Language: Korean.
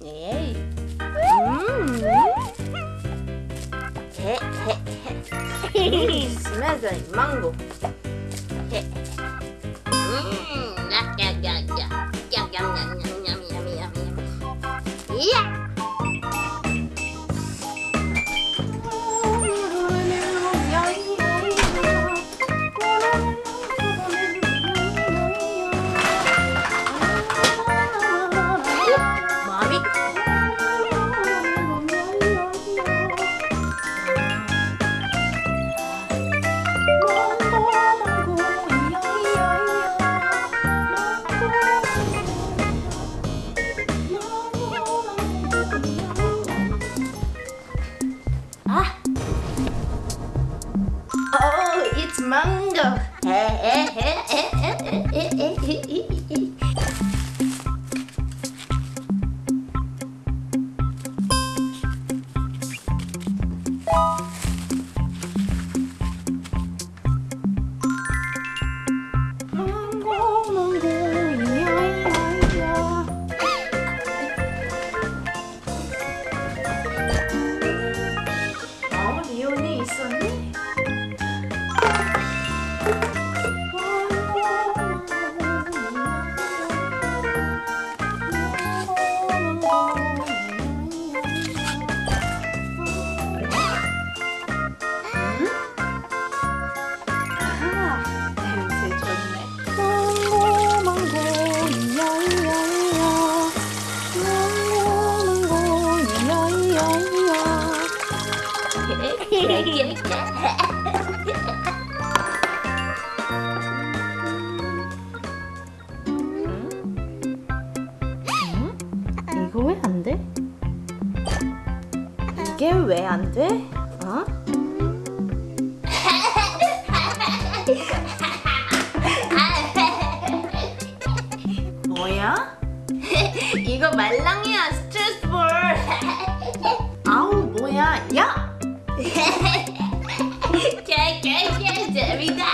Yay. Mmm. smells like mango. Mmm. mango. 이게 왜 안 돼? 어? 뭐야? 이거 말랑이야 스트레스볼 아우 뭐야 야! 개개개 재밌다.